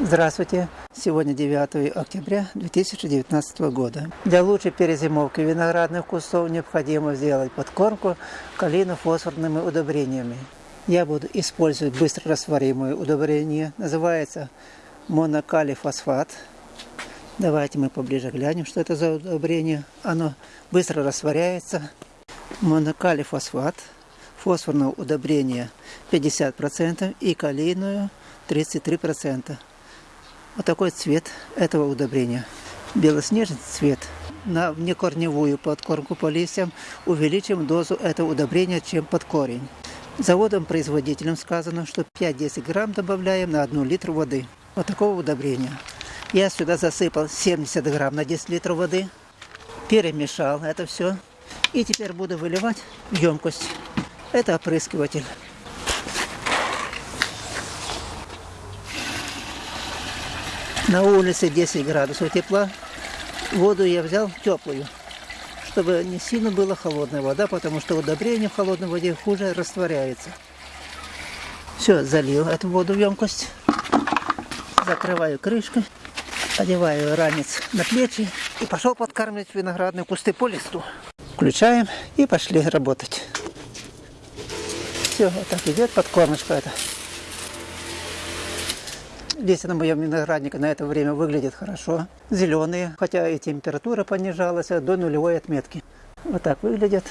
Здравствуйте! Сегодня 9 октября 2019 года. Для лучшей перезимовки виноградных кустов необходимо сделать подкормку калийно-фосфорными удобрениями. Я буду использовать быстро растворимое удобрение. Называется монокалифосфат. Давайте мы поближе глянем, что это за удобрение. Оно быстро растворяется. Монокалифосфат. Фосфорное удобрение 50% и калийную 33%. Вот такой цвет этого удобрения. Белоснежный цвет. На внекорневую подкормку по листьям увеличим дозу этого удобрения, чем под корень. Заводом-производителем сказано, что 5-10 грамм добавляем на 1 литр воды. Вот такого удобрения. Я сюда засыпал 70 грамм на 10 литров воды. Перемешал это все. И теперь буду выливать в емкость. Это опрыскиватель. На улице 10 градусов тепла. Воду я взял теплую, чтобы не сильно была холодная вода, потому что удобрение в холодной воде хуже растворяется. Все, залил эту воду в емкость. Закрываю крышкой, одеваю ранец на плечи и пошел подкармливать виноградные кусты по листу. Включаем и пошли работать. Все, вот так идет подкормочка это. Листья на моем винограднике на это время выглядят хорошо. Зеленые, хотя и температура понижалась до нулевой отметки. Вот так выглядят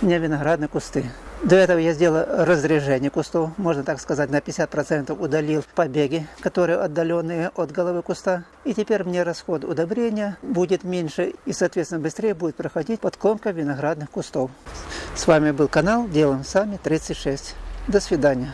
у меня виноградные кусты. До этого я сделал разрежение кустов, можно так сказать, на 50% удалил побеги, которые отдаленные от головы куста. И теперь мне расход удобрения будет меньше и, соответственно, быстрее будет проходить подкормка виноградных кустов. С вами был канал Делаем Сами 36. До свидания.